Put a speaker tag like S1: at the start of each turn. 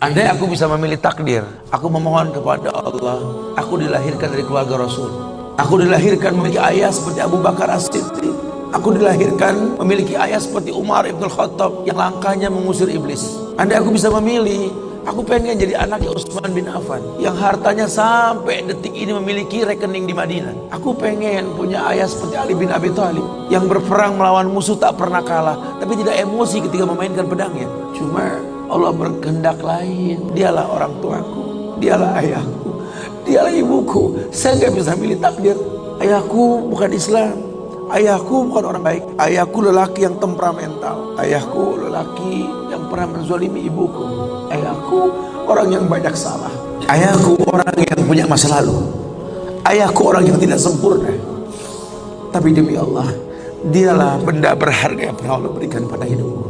S1: Andai aku bisa memilih takdir, aku memohon kepada Allah, aku dilahirkan dari keluarga Rasul. Aku dilahirkan memiliki ayah seperti Abu Bakar As-Siddiq. Aku dilahirkan memiliki ayah seperti Umar Ibn Khattab yang langkahnya mengusir iblis. Andai aku bisa memilih, aku pengen jadi anaknya Utsman bin Affan yang hartanya sampai detik ini memiliki rekening di Madinah. Aku pengen punya ayah seperti Ali bin Abi Thalib yang berperang melawan musuh tak pernah kalah, tapi tidak emosi ketika memainkan pedangnya. Cuma Allah berkehendak lain. Dialah orang tuaku, dialah ayahku, dialah ibuku. Saya nggak bisa milih takdir. Ayahku bukan Islam. Ayahku bukan orang baik. Ayahku lelaki yang temperamental. Ayahku lelaki yang pernah menzolimi ibuku. Ayahku orang yang banyak salah. Ayahku orang yang punya masa lalu. Ayahku orang yang tidak sempurna. Tapi demi Allah, dialah benda berharga yang pernah Allah berikan pada hidupku.